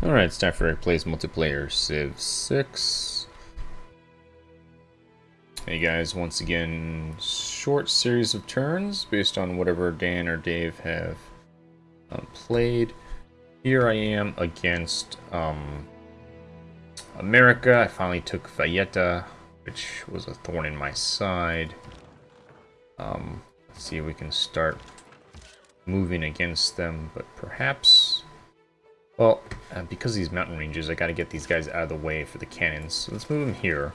Alright, it's time for Plays Multiplayer Civ 6. Hey guys, once again, short series of turns based on whatever Dan or Dave have um, played. Here I am against um, America. I finally took Valletta, which was a thorn in my side. Um, let's see if we can start moving against them, but perhaps well, uh, because these mountain ranges, I gotta get these guys out of the way for the cannons. So let's move them here.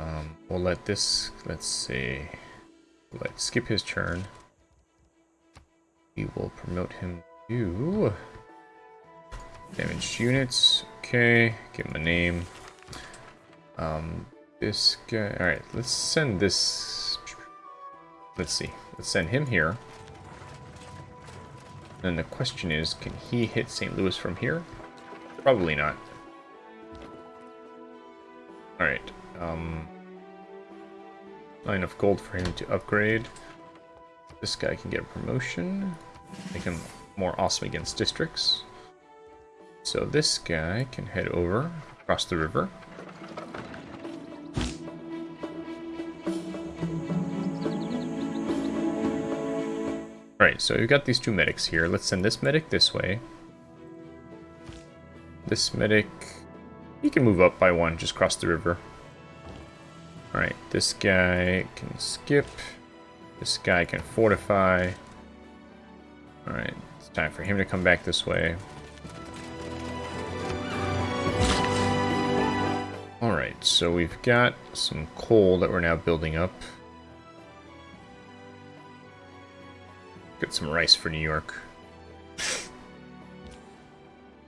Um, we'll let this, let's see, let's skip his turn. We will promote him to damaged units. Okay, give him a name. Um, this guy, alright, let's send this, let's see, let's send him here. Then the question is, can he hit St. Louis from here? Probably not. Alright. Um, not enough gold for him to upgrade. This guy can get a promotion. Make him more awesome against districts. So this guy can head over across the river. Alright, so we've got these two medics here. Let's send this medic this way. This medic... He can move up by one, just cross the river. Alright, this guy can skip. This guy can fortify. Alright, it's time for him to come back this way. Alright, so we've got some coal that we're now building up. Get some rice for New York.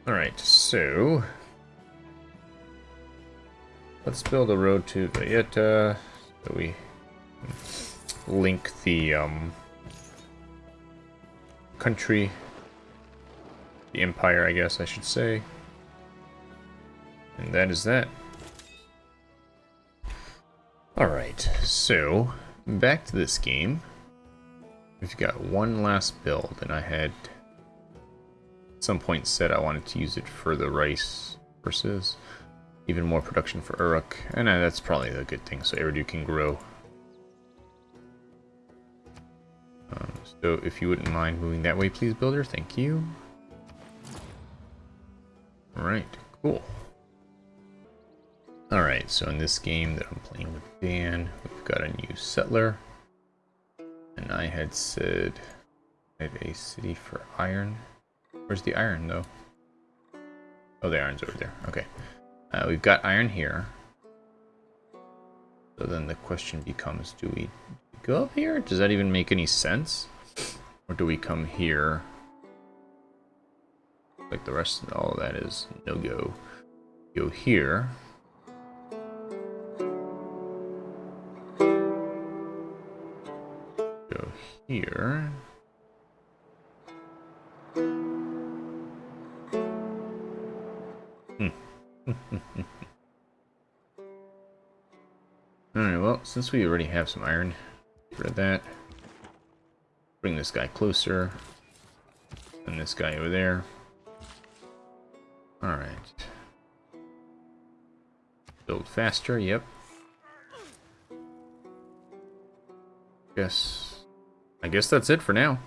Alright, so... Let's build a road to Valletta, so we link the um, country, the empire, I guess I should say. And that is that. Alright, so back to this game. We've got one last build, and I had at some point said I wanted to use it for the rice versus even more production for Uruk, and uh, that's probably a good thing, so Eridu can grow. Um, so if you wouldn't mind moving that way, please, builder, thank you. Alright, cool. Alright, so in this game that I'm playing with Dan, we've got a new settler. And I had said I had a city for iron. Where's the iron though? Oh, the iron's over there. Okay. Uh, we've got iron here. So then the question becomes, do we go up here? Does that even make any sense? Or do we come here? Like the rest of all that is no-go. Go here. Here. Hmm. Alright, well, since we already have some iron, get rid of that. Bring this guy closer. And this guy over there. Alright. Build faster, yep. Guess I guess that's it for now.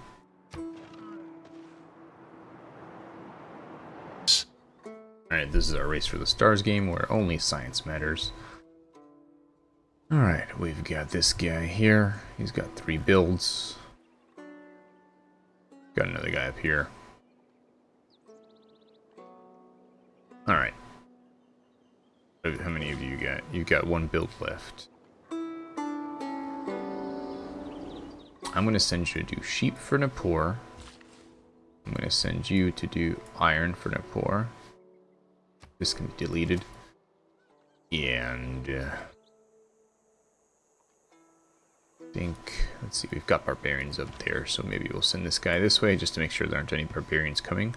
Alright, this is our Race for the Stars game where only science matters. Alright, we've got this guy here. He's got three builds. Got another guy up here. Alright. How many of you got? You've got one build left. I'm going to send you to do sheep for Nippur. I'm going to send you to do iron for Nippur. This can be deleted. And... Uh, I think... Let's see, we've got barbarians up there, so maybe we'll send this guy this way just to make sure there aren't any barbarians coming.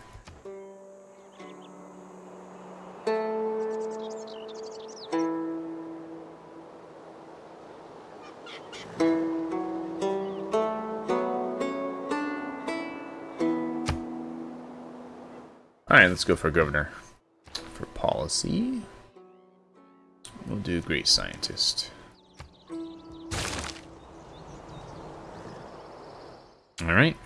Alright, let's go for governor. For policy, we'll do great scientist. Alright.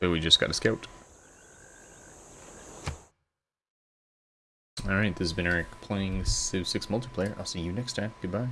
So we just got a scout. Alright, this has been Eric playing Civ 6 multiplayer. I'll see you next time. Goodbye.